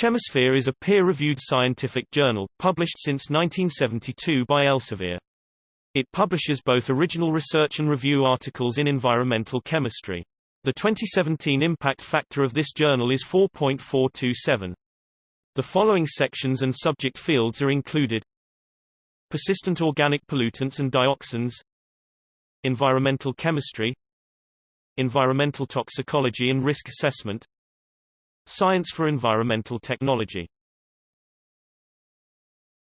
Chemosphere is a peer-reviewed scientific journal, published since 1972 by Elsevier. It publishes both original research and review articles in environmental chemistry. The 2017 impact factor of this journal is 4.427. The following sections and subject fields are included Persistent organic pollutants and dioxins Environmental chemistry Environmental toxicology and risk assessment Science for environmental technology